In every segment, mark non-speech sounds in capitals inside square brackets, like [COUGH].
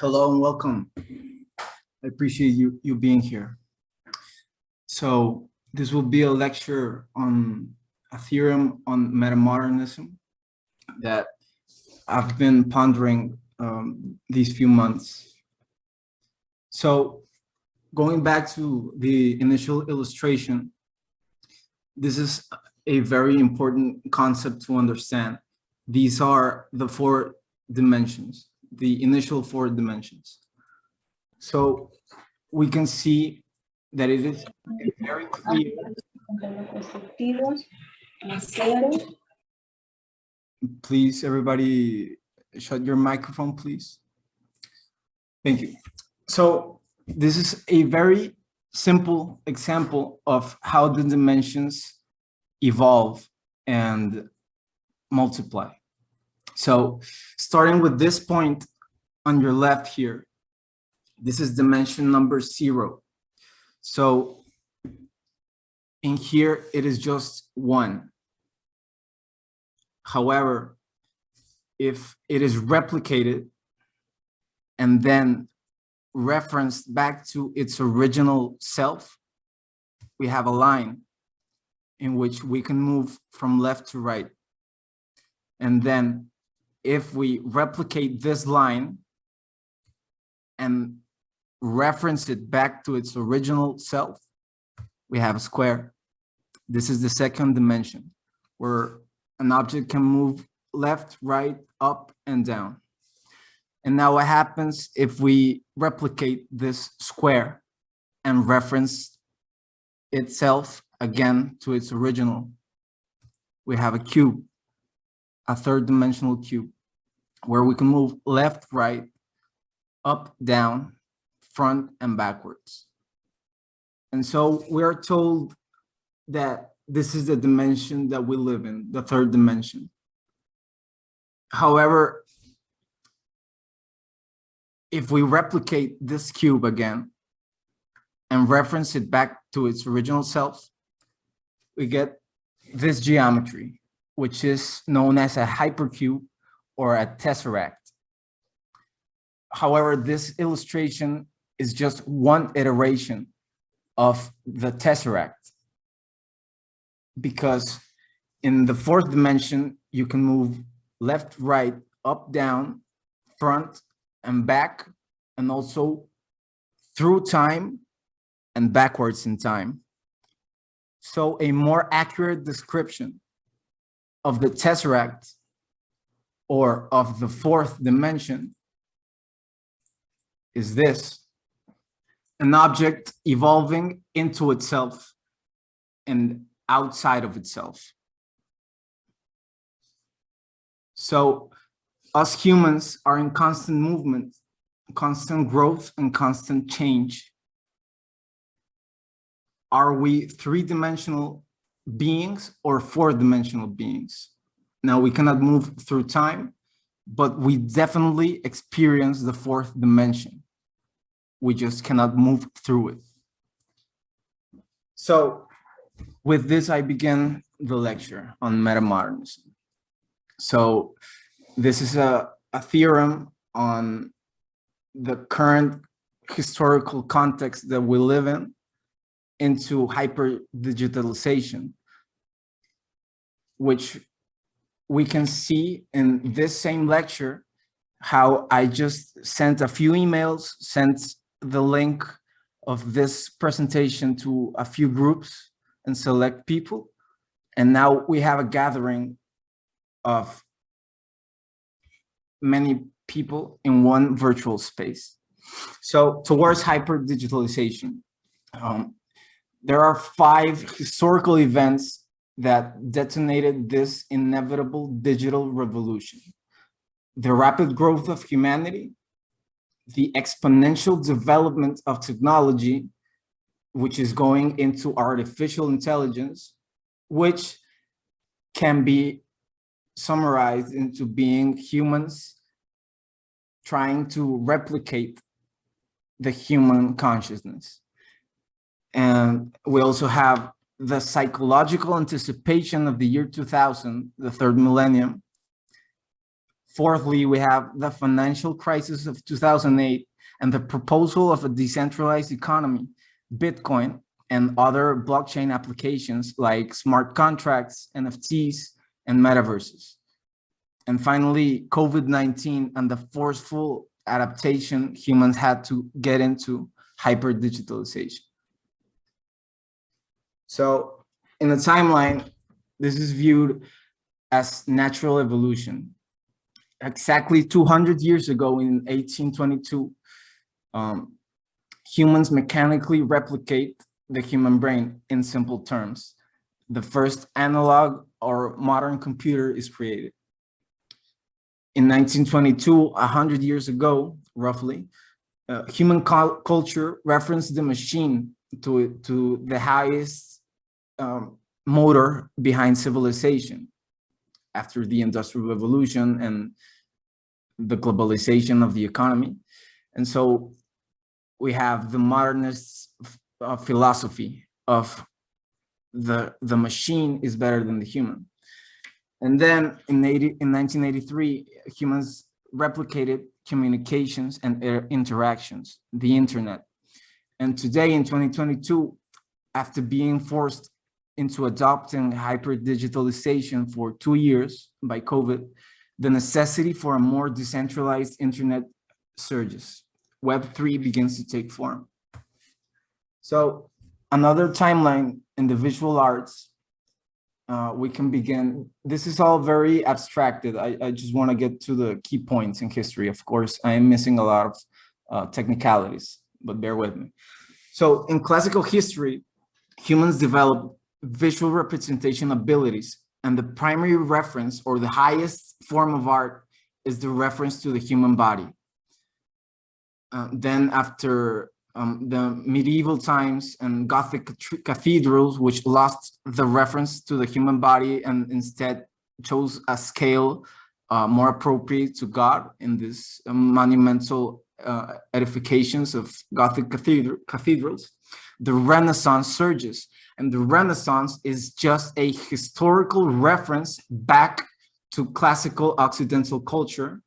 Hello and welcome. I appreciate you, you being here. So this will be a lecture on a theorem on metamodernism that I've been pondering um, these few months. So going back to the initial illustration, this is a very important concept to understand. These are the four dimensions, the initial four dimensions. So we can see that it is very clear. Please, everybody, shut your microphone, please. Thank you. So this is a very simple example of how the dimensions evolve and multiply. So starting with this point on your left here, this is dimension number zero. So in here, it is just one. However, if it is replicated and then referenced back to its original self, we have a line in which we can move from left to right. And then if we replicate this line and reference it back to its original self, we have a square. This is the second dimension where an object can move left, right, up, and down. And now what happens if we replicate this square and reference itself again to its original? We have a cube, a third dimensional cube, where we can move left, right, up, down, front, and backwards. And so we're told that this is the dimension that we live in, the third dimension. However, if we replicate this cube again and reference it back to its original self, we get this geometry, which is known as a hypercube or a tesseract. However, this illustration is just one iteration of the tesseract because in the fourth dimension, you can move left, right, up, down, front, and back, and also through time and backwards in time. So a more accurate description of the tesseract or of the fourth dimension is this, an object evolving into itself and outside of itself. So us humans are in constant movement, constant growth and constant change. Are we three-dimensional beings or four-dimensional beings? Now we cannot move through time, but we definitely experience the fourth dimension. We just cannot move through it. So with this, I begin the lecture on metamodernism. So this is a, a theorem on the current historical context that we live in into hyper digitalization, which we can see in this same lecture how I just sent a few emails, sent the link of this presentation to a few groups and select people. And now we have a gathering of many people in one virtual space. So towards hyper digitalization, um, there are five historical events that detonated this inevitable digital revolution. The rapid growth of humanity, the exponential development of technology, which is going into artificial intelligence, which can be summarized into being humans trying to replicate the human consciousness. And we also have the psychological anticipation of the year 2000, the third millennium, Fourthly, we have the financial crisis of 2008 and the proposal of a decentralized economy, Bitcoin, and other blockchain applications like smart contracts, NFTs, and metaverses. And finally, COVID-19 and the forceful adaptation humans had to get into hyper digitalization. So in the timeline, this is viewed as natural evolution. Exactly 200 years ago in 1822, um, humans mechanically replicate the human brain in simple terms. The first analog or modern computer is created. In 1922, 100 years ago, roughly, uh, human culture referenced the machine to, to the highest um, motor behind civilization after the industrial revolution and the globalization of the economy. And so we have the modernist uh, philosophy of the, the machine is better than the human. And then in, 80, in 1983, humans replicated communications and interactions, the internet. And today in 2022, after being forced into adopting hyper digitalization for two years by COVID, the necessity for a more decentralized internet surges. Web3 begins to take form. So another timeline in the visual arts, uh, we can begin. This is all very abstracted. I, I just want to get to the key points in history. Of course, I am missing a lot of uh, technicalities, but bear with me. So in classical history, humans developed visual representation abilities and the primary reference or the highest form of art is the reference to the human body. Uh, then after um, the medieval times and Gothic cathedrals, which lost the reference to the human body and instead chose a scale uh, more appropriate to God in this um, monumental uh, edifications of Gothic cathedral cathedrals. The Renaissance surges, and the Renaissance is just a historical reference back to classical Occidental culture.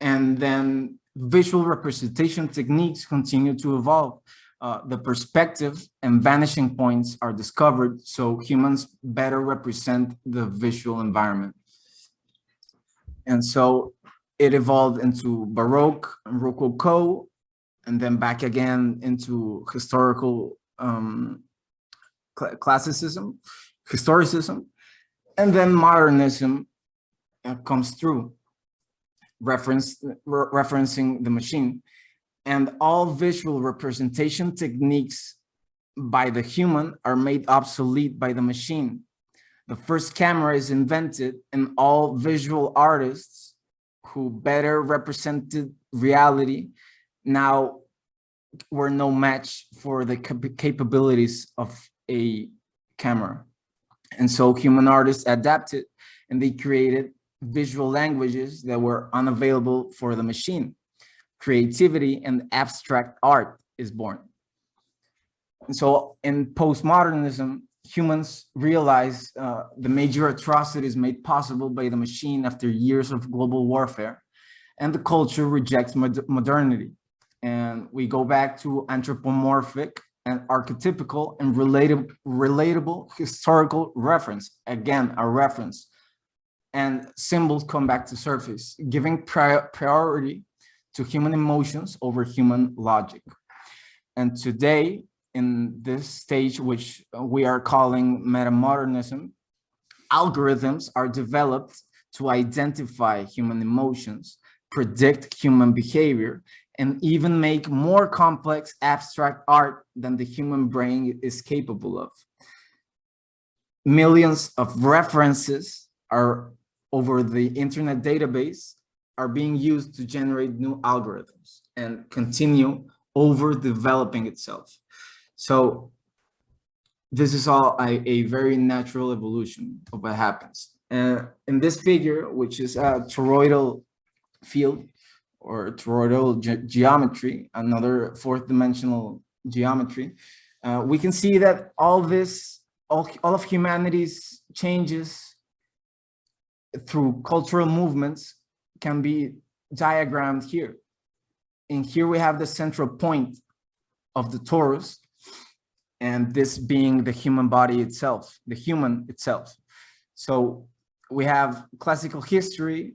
And then visual representation techniques continue to evolve. Uh, the perspective and vanishing points are discovered so humans better represent the visual environment. And so it evolved into Baroque and Rococo, and then back again into historical um, cl classicism, historicism, and then modernism uh, comes through reference, re referencing the machine. And all visual representation techniques by the human are made obsolete by the machine. The first camera is invented and all visual artists who better represented reality now were no match for the cap capabilities of a camera. And so human artists adapted and they created visual languages that were unavailable for the machine. Creativity and abstract art is born. And so in postmodernism, humans realize uh, the major atrocities made possible by the machine after years of global warfare, and the culture rejects mod modernity. And we go back to anthropomorphic and archetypical and relatable, relatable historical reference. Again, a reference and symbols come back to surface, giving pri priority to human emotions over human logic. And today, in this stage, which uh, we are calling metamodernism, algorithms are developed to identify human emotions, predict human behavior, and even make more complex abstract art than the human brain is capable of. Millions of references are over the internet database are being used to generate new algorithms and continue over developing itself. So this is all a, a very natural evolution of what happens. Uh, in this figure, which is a toroidal field or toroidal ge geometry, another fourth dimensional geometry, uh, we can see that all this, all, all of humanity's changes through cultural movements can be diagrammed here. And here we have the central point of the torus, and this being the human body itself, the human itself. So we have classical history,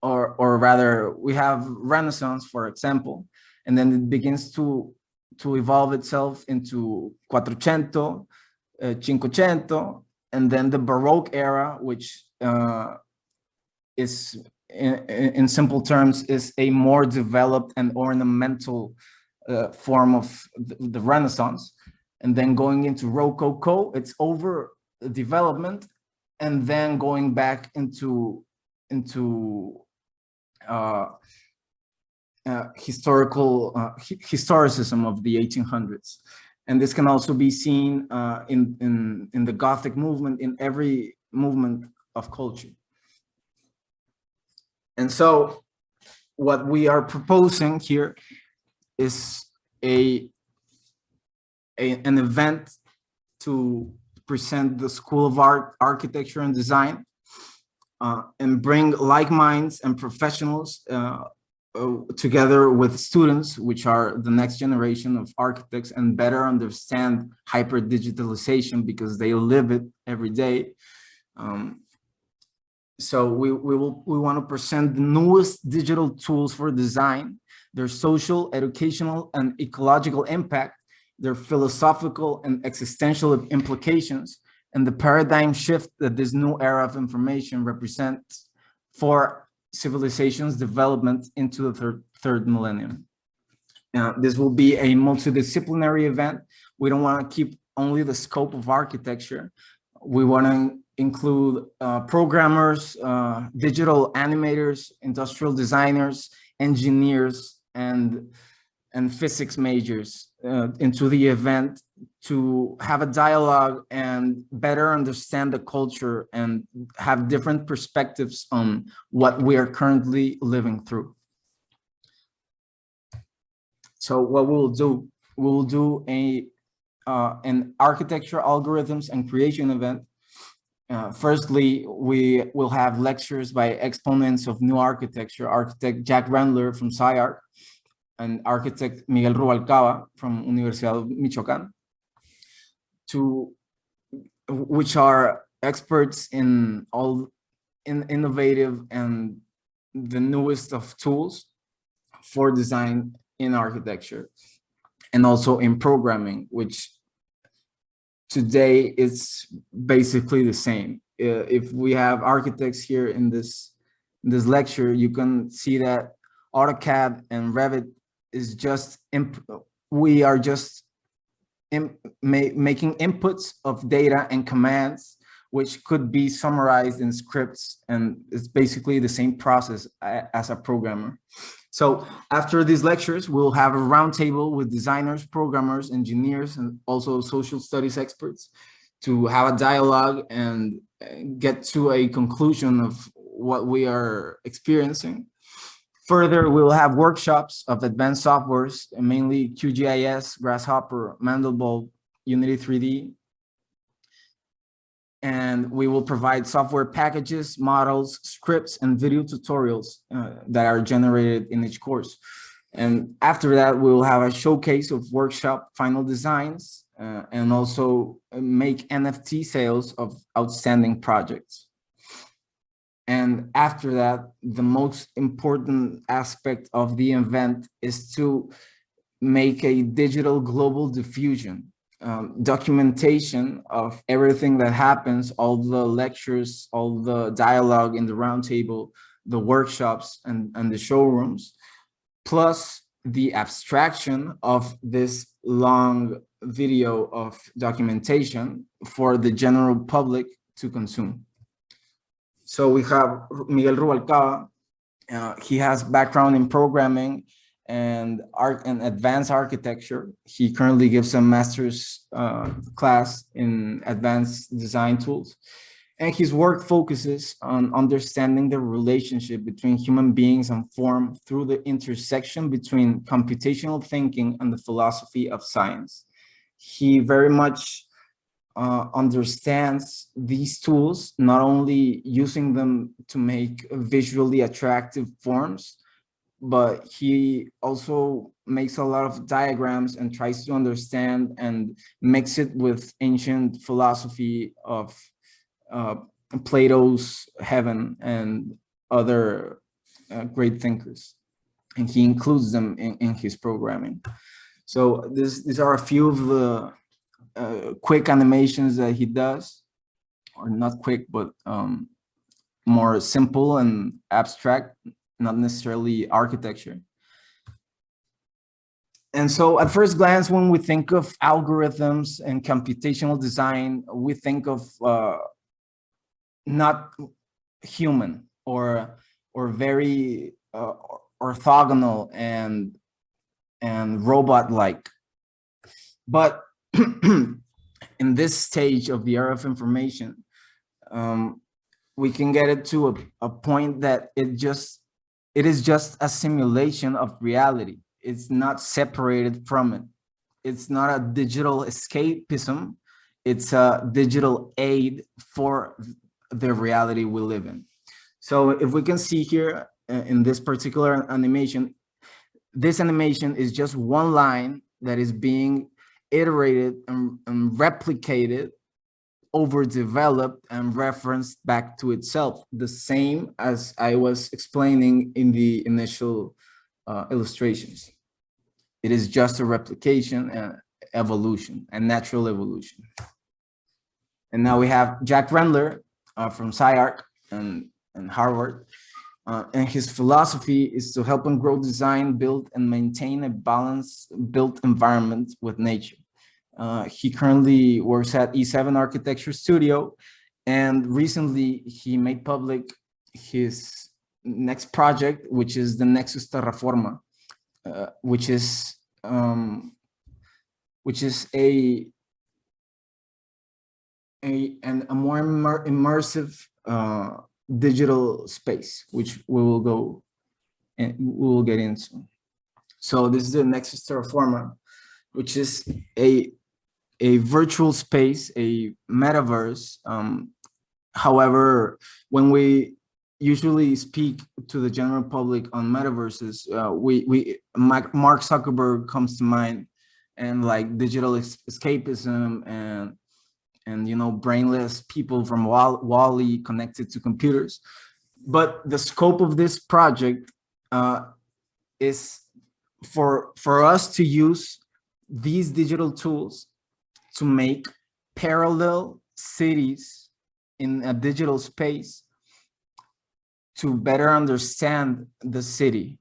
or, or rather we have Renaissance, for example, and then it begins to, to evolve itself into Quattrocento, uh, Cinquecento, and then the Baroque era, which uh, is in, in, simple terms is a more developed and ornamental uh, form of the, the, Renaissance. And then going into Rococo, it's over development, and then going back into into uh, uh, historical uh, historicism of the 1800s. And this can also be seen uh, in, in, in the Gothic movement, in every movement of culture. And so what we are proposing here is a, a an event to present the School of Art, Architecture and Design uh, and bring like minds and professionals uh, uh, together with students, which are the next generation of architects and better understand hyper digitalization because they live it every day. Um, so we, we will we want to present the newest digital tools for design, their social, educational, and ecological impact, their philosophical and existential implications, and the paradigm shift that this new era of information represents for civilization's development into the third, third millennium. Now, this will be a multidisciplinary event. We don't want to keep only the scope of architecture. We want to include uh, programmers, uh, digital animators, industrial designers, engineers, and, and physics majors uh, into the event to have a dialogue and better understand the culture and have different perspectives on what we are currently living through. So what we'll do, we'll do a uh, an architecture algorithms and creation event uh, firstly, we will have lectures by exponents of new architecture, architect Jack Rendler from SciArc and architect Miguel Rubalcaba from Universidad Michoacán, to, which are experts in all in innovative and the newest of tools for design in architecture and also in programming, which today it's basically the same. Uh, if we have architects here in this in this lecture, you can see that AutoCAD and Revit is just we are just ma making inputs of data and commands which could be summarized in scripts and it's basically the same process as a programmer. So after these lectures, we'll have a roundtable with designers, programmers, engineers, and also social studies experts to have a dialogue and get to a conclusion of what we are experiencing. Further, we will have workshops of advanced softwares, mainly QGIS, Grasshopper, Mandelbrot, Unity 3D, and we will provide software packages, models, scripts, and video tutorials uh, that are generated in each course. And after that, we will have a showcase of workshop final designs uh, and also make NFT sales of outstanding projects. And after that, the most important aspect of the event is to make a digital global diffusion um, documentation of everything that happens, all the lectures, all the dialogue in the roundtable, the workshops and, and the showrooms, plus the abstraction of this long video of documentation for the general public to consume. So we have Miguel Rubalcaba. Uh, he has background in programming and art and advanced architecture. He currently gives a master's uh, class in advanced design tools. And his work focuses on understanding the relationship between human beings and form through the intersection between computational thinking and the philosophy of science. He very much uh, understands these tools, not only using them to make visually attractive forms, but he also makes a lot of diagrams and tries to understand and mix it with ancient philosophy of uh, Plato's heaven and other uh, great thinkers. And he includes them in, in his programming. So this, these are a few of the uh, quick animations that he does, or not quick, but um, more simple and abstract, not necessarily architecture. And so at first glance, when we think of algorithms and computational design, we think of uh, not human or or very uh, orthogonal and and robot-like. But [CLEARS THROAT] in this stage of the era of information, um, we can get it to a, a point that it just it is just a simulation of reality. It's not separated from it. It's not a digital escapism. It's a digital aid for the reality we live in. So if we can see here uh, in this particular animation, this animation is just one line that is being iterated and, and replicated overdeveloped and referenced back to itself, the same as I was explaining in the initial uh, illustrations. It is just a replication and evolution and natural evolution. And now we have Jack Rendler uh, from SciArc and, and Harvard. Uh, and his philosophy is to help and grow design, build and maintain a balanced built environment with nature. Uh, he currently works at E7 Architecture Studio, and recently he made public his next project, which is the Nexus Terraforma, uh, which is um, which is a a and a more immer immersive uh, digital space, which we will go and we will get into. So this is the Nexus Terraforma, which is a a virtual space, a metaverse. Um, however, when we usually speak to the general public on metaverses, uh, we, we Mark Zuckerberg comes to mind and like digital escapism and and you know brainless people from Wall-E connected to computers. But the scope of this project uh, is for for us to use these digital tools to make parallel cities in a digital space to better understand the city.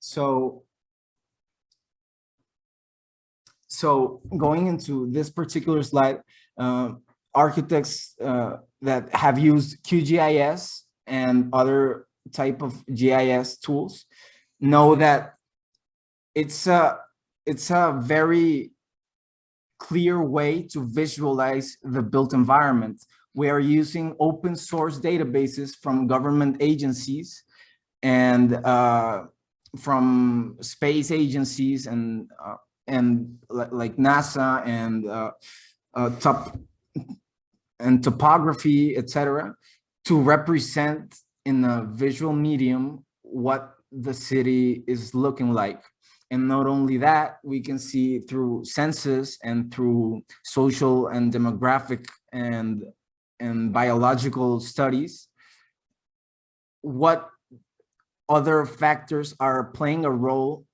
So, so going into this particular slide, uh, architects uh, that have used QGIS and other type of GIS tools know that it's a it's a very clear way to visualize the built environment. We are using open source databases from government agencies and uh, from space agencies and uh, and like NASA and uh, uh, top and topography, etc., to represent in a visual medium what the city is looking like. And not only that, we can see through census and through social and demographic and, and biological studies, what other factors are playing a role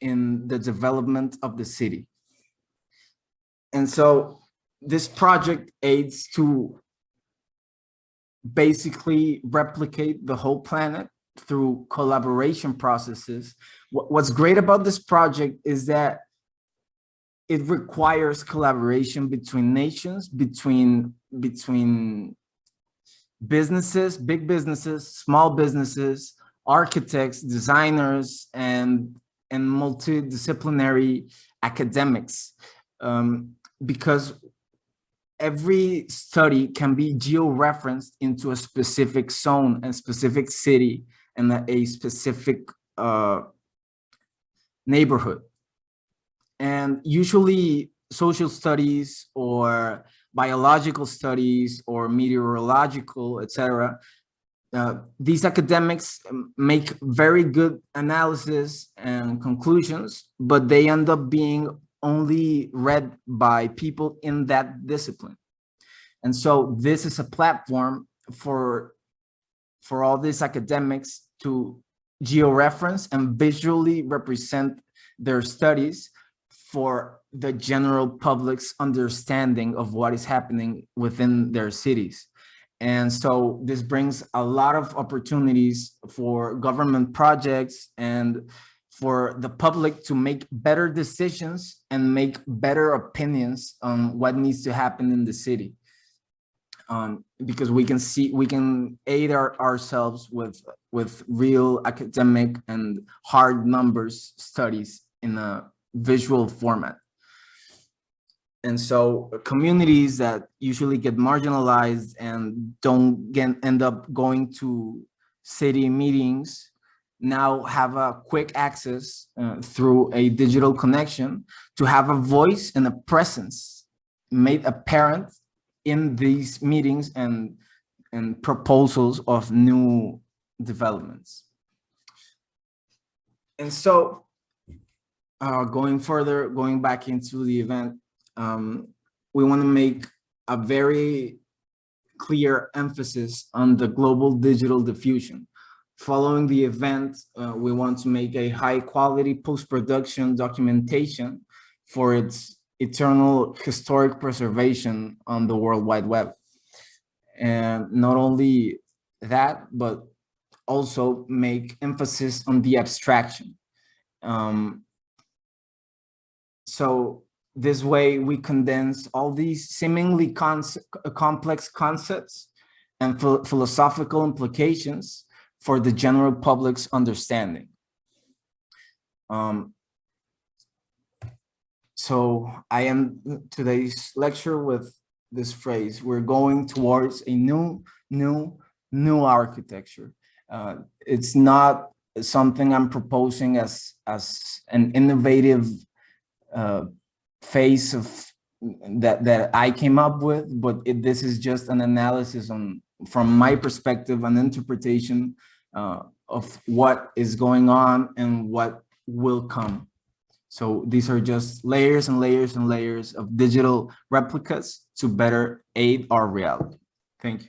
in the development of the city. And so this project aids to basically replicate the whole planet through collaboration processes. What's great about this project is that it requires collaboration between nations, between, between businesses, big businesses, small businesses, architects, designers, and, and multidisciplinary academics. Um, because every study can be geo-referenced into a specific zone and specific city and a specific uh, neighborhood. And usually social studies or biological studies or meteorological, etc. Uh, these academics make very good analysis and conclusions, but they end up being only read by people in that discipline. And so this is a platform for, for all these academics to georeference and visually represent their studies for the general public's understanding of what is happening within their cities. And so this brings a lot of opportunities for government projects and for the public to make better decisions and make better opinions on what needs to happen in the city. Um, because we can see, we can aid our, ourselves with, with real academic and hard numbers studies in a visual format. And so communities that usually get marginalized and don't get, end up going to city meetings now have a quick access uh, through a digital connection to have a voice and a presence made apparent in these meetings and, and proposals of new developments. And so uh, going further, going back into the event, um, we want to make a very clear emphasis on the global digital diffusion. Following the event, uh, we want to make a high quality post-production documentation for its eternal historic preservation on the World Wide Web. And not only that, but also make emphasis on the abstraction. Um, so this way we condense all these seemingly complex concepts and ph philosophical implications for the general public's understanding. Um, so I am today's lecture with this phrase, we're going towards a new, new, new architecture. Uh, it's not something I'm proposing as, as an innovative uh, phase of that that I came up with, but it, this is just an analysis on from my perspective, an interpretation uh, of what is going on and what will come. So these are just layers and layers and layers of digital replicas to better aid our reality. Thank you.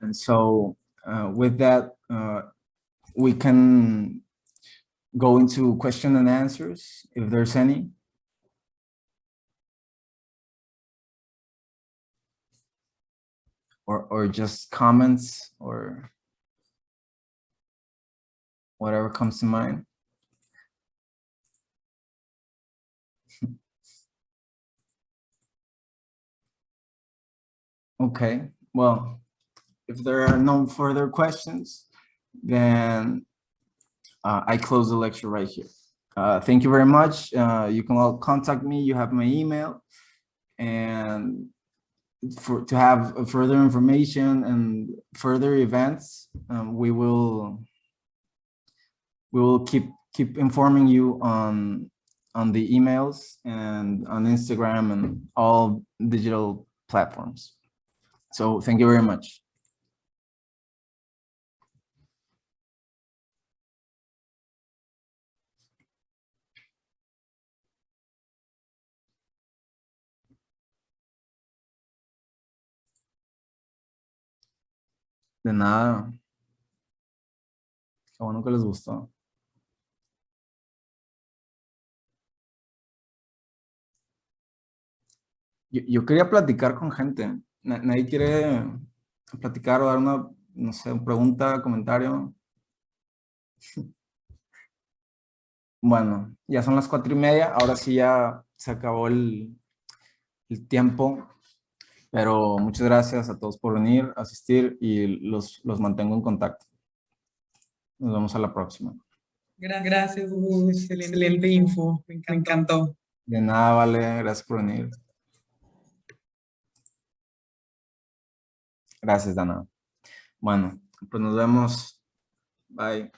And so uh, with that, uh, we can go into question and answers if there's any. Or, or just comments or whatever comes to mind. [LAUGHS] okay, well, if there are no further questions, then uh, I close the lecture right here. Uh, thank you very much. Uh, you can all contact me. You have my email. And for to have further information and further events, um, we will we will keep keep informing you on on the emails and on Instagram and all digital platforms. So thank you very much. De nada. Qué bueno que les gustó. Yo, quería platicar con gente. Nadie quiere platicar o dar una, no sé, pregunta, comentario. [LAUGHS] Bueno, ya son las cuatro y media. Ahora sí ya se acabó el, el tiempo. Pero muchas gracias a todos por venir, asistir y los, los mantengo en contacto. Nos vemos a la próxima. Gracias, Hugo. Excelente info. Me encantó. De nada, vale. Gracias por venir. Gracias, Dana. Bueno, pues nos vemos. Bye.